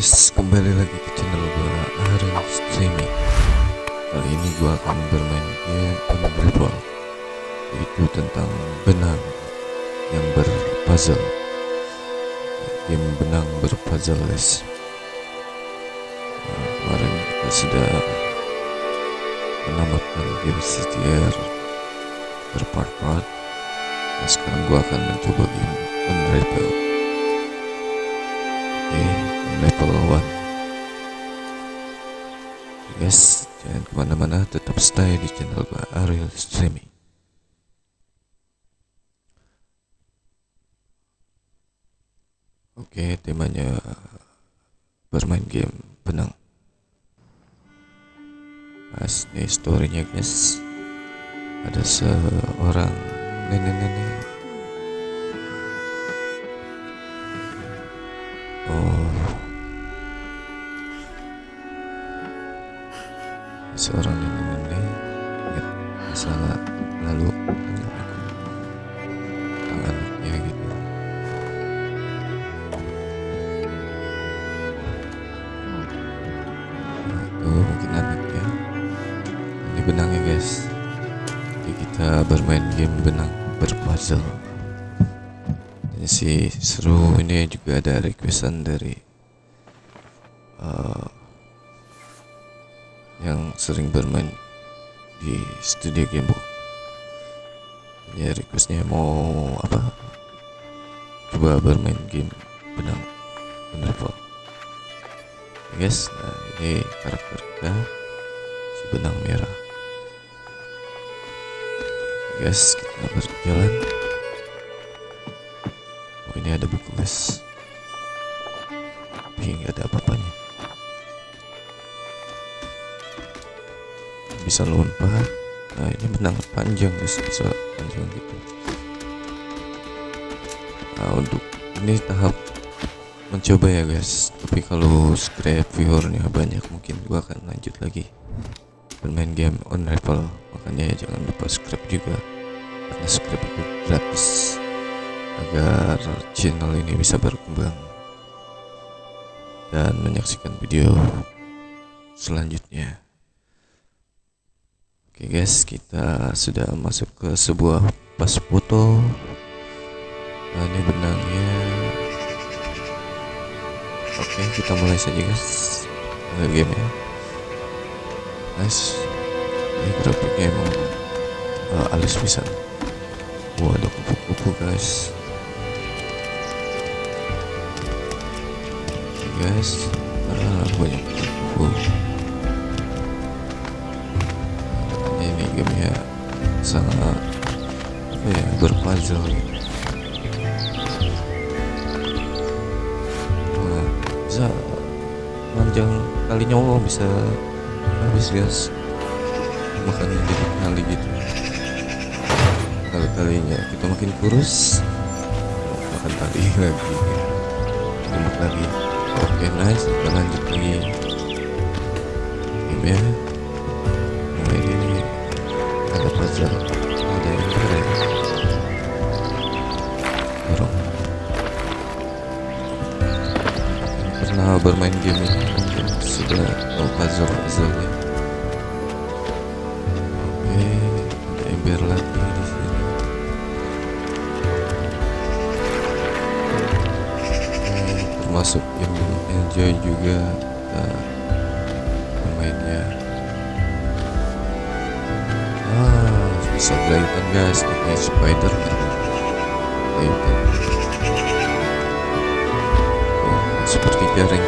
guys, kembali lagi ke channel gua Aaron Streaming Kali ini gua akan bermain game Unravel Yaitu tentang benang yang berpuzzle. Game benang berpuzzle guys. Nah, Kemarin kita sudah menamatkan game CTR berpart-part. Nah sekarang gua akan mencoba game Unravel level 1 Guys, jangan ke mana-mana, tetap stay di channel gua Ariel Streaming. Oke, temanya bermain game benang. Mas, ini storynya guys. Ada seorang nenek-nenek. Oh Seorang nenek-nenek ingat masa lalu tentang anaknya gitu. Nah, itu mungkin anaknya. Ini benangnya guys. Jadi kita bermain game benang berpuzzle. Ini sih seru ini juga ada requestan dari sering bermain di studio gamebook ya requestnya mau apa coba bermain game benang Unravel guys nah ini karakter kita si benang merah. Guys kita berjalan. Oh ini ada buku guys. Tapi ada apa-apanya Bisa lompat. Nah ini benang panjang guys. Bisa panjang gitu. Nah untuk ini tahap mencoba ya guys. Tapi kalau scrap viewernya banyak Mungkin gua akan lanjut lagi Bermain game on Unravel Makanya ya jangan lupa subscribe juga. Karena subscribe itu gratis. Agar channel ini bisa berkembang. Dan menyaksikan video selanjutnya oke guys kita sudah masuk ke sebuah pas foto. Nah ini benangnya. Oke kita mulai saja guys. Ke game ya. Guys ini grafiknya emang uh, alis bisa. Wah ada kupu-kupu guys. Guys. Ah, banyak kupu ini gamenya sangat apa ya berpuzzle gitu. Wah, bisa panjang kali nyawa bisa habis guys makanya jadi kali gitu. Kali kalinya kita makin kurus makan tali lagi. Gemuk lagi. Oke nice. Kita lanjut lagi. Game ya ada puzzle ada yang keren. Dorong yang pernah bermain game ini? Mungkin sudah puzzle puzzle nya oke ada ember lagi di sini. Termasuk yang enjoy juga kita bisa gelayutan guys ini spider. Gelayutan oh, seperti jaring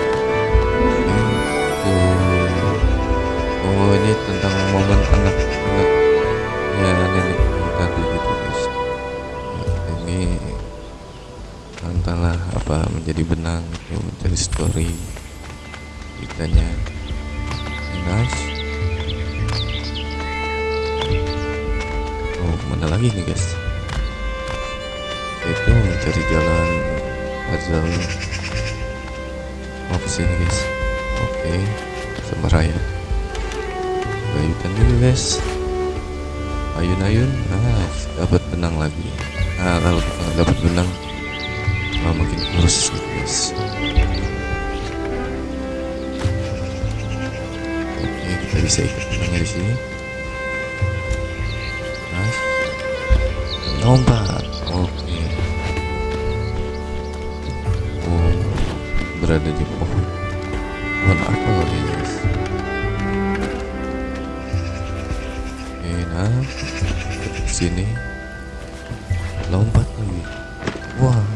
oh, oh ini tentang momen anak-anak ya nenek tadi gitu guys. Ini entahlah apa menjadi benang itu menjadi story ceritanya. Nice mana lagi nih guys. Itu mencari jalan puzzle mau ke sini guys. Oke okay. sama raya. Dulu guys. Ayun-ayun. Ah dapat benang lagi. Ah kalau ah, dapat benang. Mau makin kurus guys. Oke kita bisa ikut benangnya di sini. Lompat. Oke. Oh berada di pohon. Pohon apel ya guys oke nah ke sini. Lompat lagi. Wah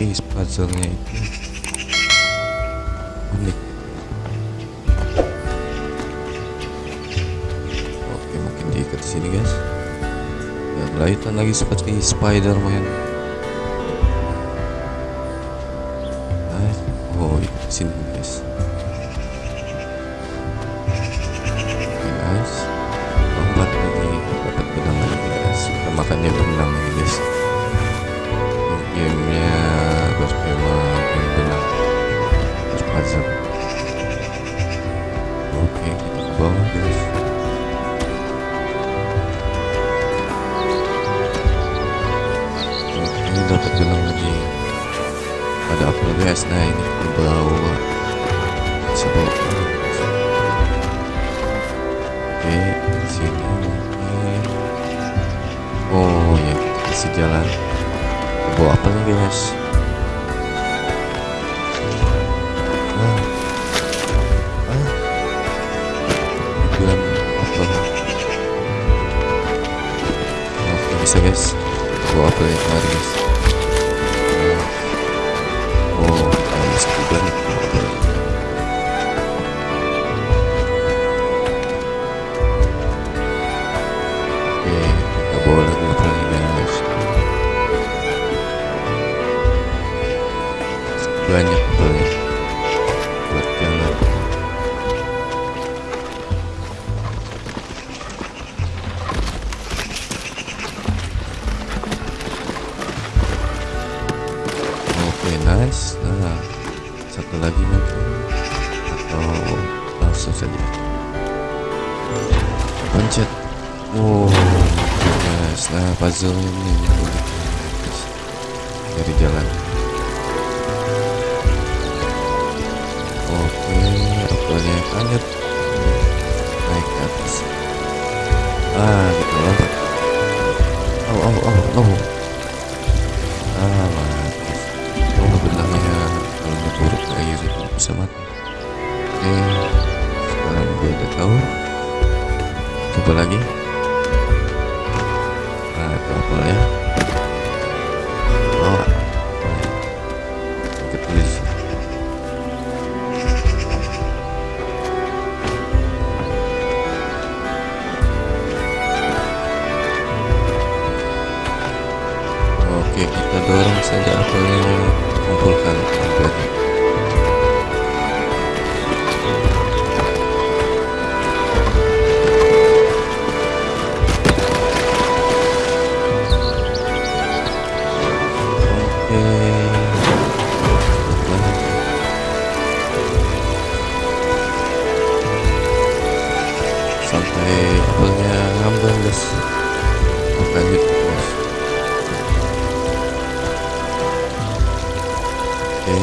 tapi puzzle-nya itu. Unik. Oke mungkin diikat sini guys. Dan kelihatan lagi seperti Spider-Man. Nice oh sini guys. Oke guys. Lompat lagi dapat benang lagi guys. Kita makannya oke di sini mungkin oh ya kasih jalan. Ke bawah apa? Nih guys bisa guys apa yang kemarin guys Nah, puzzle ini guys. Dari jalan. Oke, apelnya kaget. Naik ke atas. Ah, kita lompat. Oh, oh, oh, oh. Ah, mati. Oh, benangnya kalau ngeburuk ke air itu bisa mati. Oke, sekarang gue udah tahu. Coba lagi. Nah, Sampai apelnya ngambang guys. Gitu guys. Oke.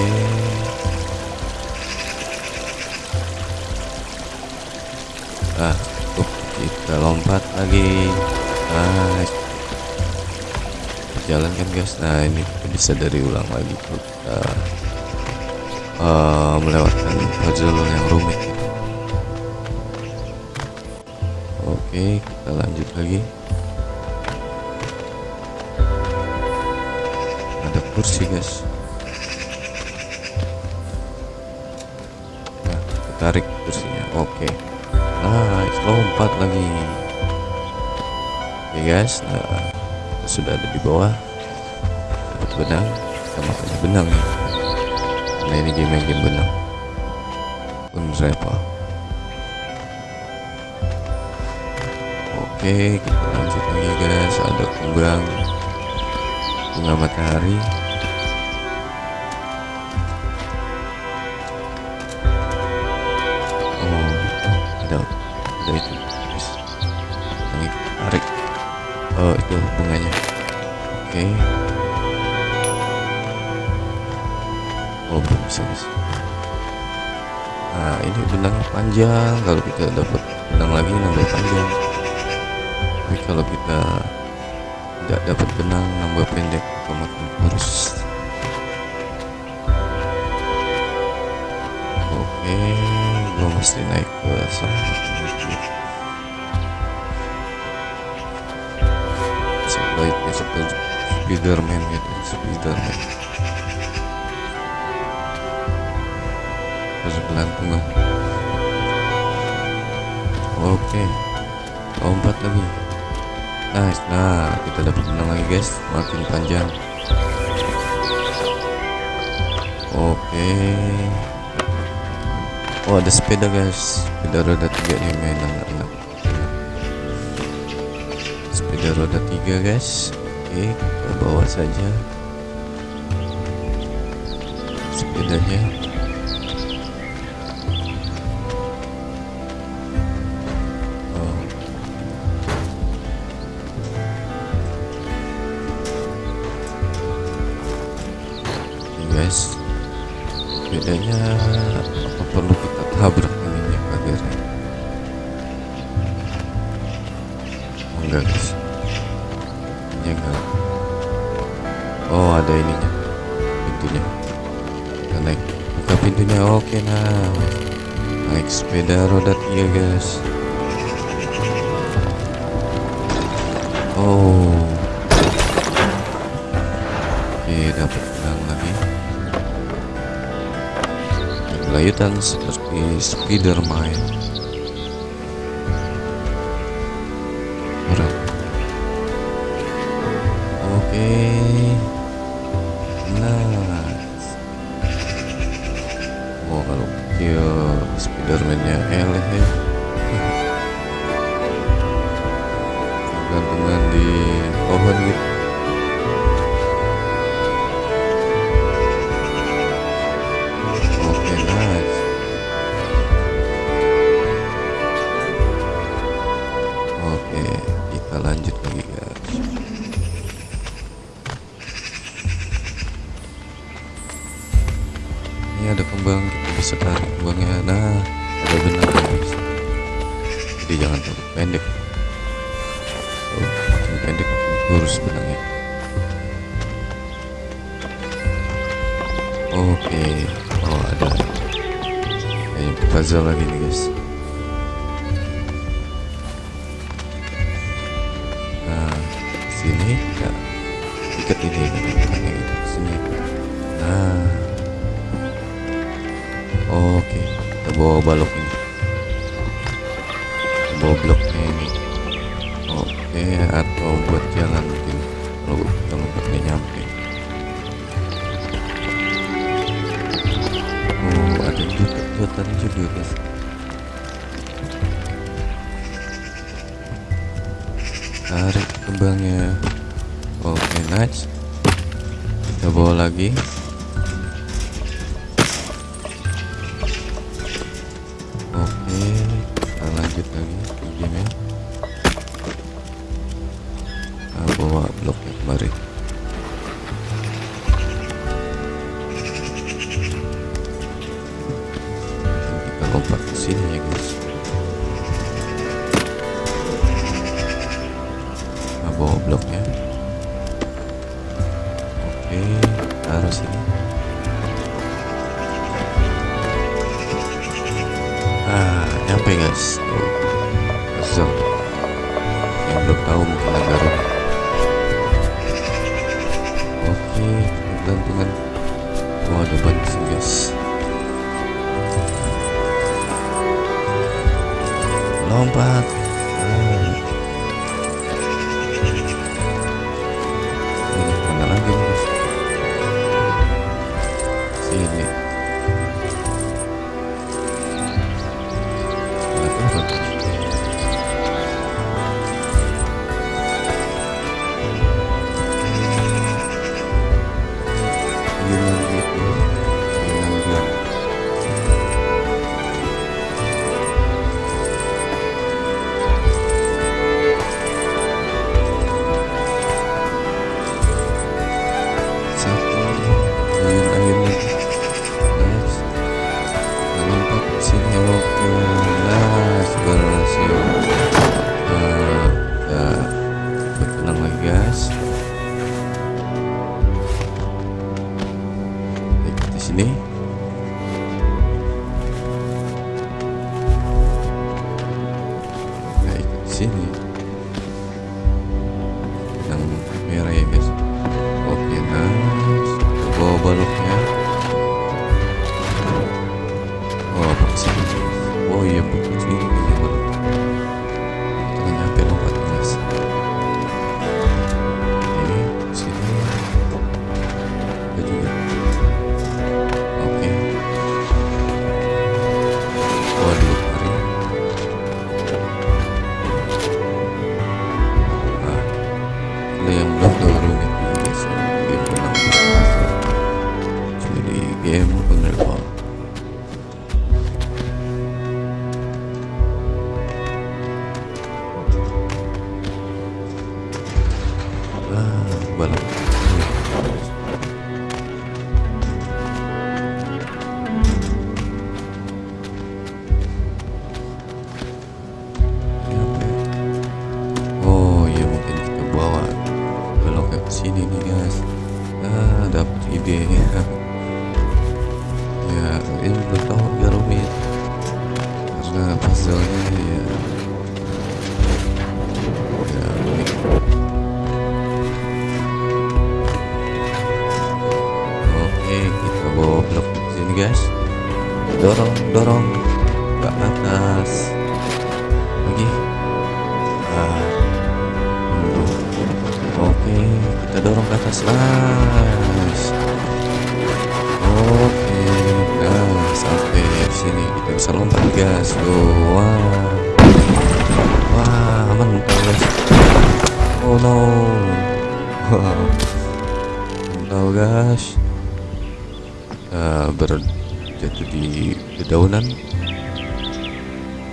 Ah, cukup. Kita lompat lagi. Nice. Jalan kan guys. Nah ini bisa dari ulang lagi tuh kita eh, melewatkan puzzle yang rumit. Oke, kita lanjut lagi. Ada kursi guys. Nah, kita tarik kursinya. Oke. Nice, lompat lagi. Oke guys, nah kita sudah ada di bawah. Dapat benang, kita makannya benang ya. Karena ini game yang game benang. Pun Oke, kita lanjut lagi guys. Ada kembang bunga matahari. Oh, ada ada itu. Guys. Tarik. Oh itu bunganya. Oke. Oh belum bisa nah ini benang panjang. Kalau kita dapat benang lagi nambah panjang tapi kalau kita tidak dapat benang nambah pendek makin harus oke gue mesti naik ke sana sebaiknya seperti Spiderman gitu Spiderman. Terus gelantungan oke lompat lagi nice. Nah kita dapat benang lagi guys. Makin panjang. Oke. Oh ada sepeda guys. Sepeda roda tiga nih main anak-anak sepeda roda tiga guys. Oke kita bawa saja sepedanya bedanya apa perlu kita tabrak ininya pagarnya oh, enggak guys. Ini enggak. Oh ada ininya. Pintunya. Kita naik. Buka pintunya. Oke nah. Naik sepeda roda tiga guys. Oh. Oke dapat layutan seperti Spiderman. Keren oke. Nice. Oh kalau dia Spiderman-nya eleh ya. Gantungan di pohon gitu pendek lurus benangnya oke oh ada. Kayak puzzle lagi nih guys. Nah sini ya. Ikat ini benangnya itu sini. Nah. Oke kita bawa balok ini. Bawa ini oke atau buat jalan mungkin kalau kita nggak nyampe. Oh ada juga jotan juga guys. Tarik kembangnya. Oke nice kita bawa lagi Lompat ke sini ya guys kita bawa bloknya. Oke taruh sini. Ah nyampe guys puzzle yang belum tahu mungkin agak rumit. Oke gantungan oh ada bantu guys lompat Oh, guys. Dorong dorong berjatuh di dedaunan.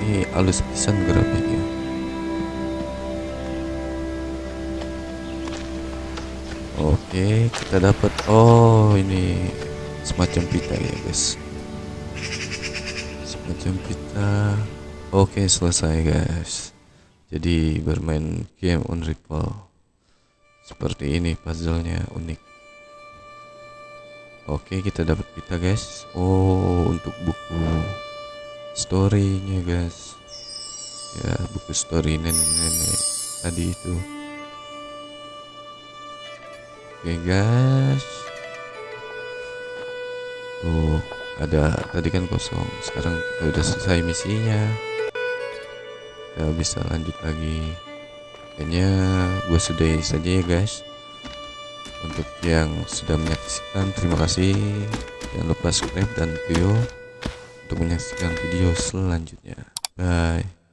Ini halus pisan grafiknya oke kita dapat oh ini semacam pita ya guys. Semacam pita. Oke selesai guys. Jadi bermain game on Ripple seperti ini puzzle-nya unik oke kita dapat pita guys. Oh untuk buku story-nya guys. Ya buku story nenek-nenek tadi itu. Oke guys. Tuh ada tadi kan kosong. Sekarang kita udah selesai misinya. Kita bisa lanjut lagi. Kayaknya gue sudahi saja ya guys untuk yang sudah menyaksikan terima kasih. Jangan lupa subscribe dan video untuk menyaksikan video selanjutnya. Bye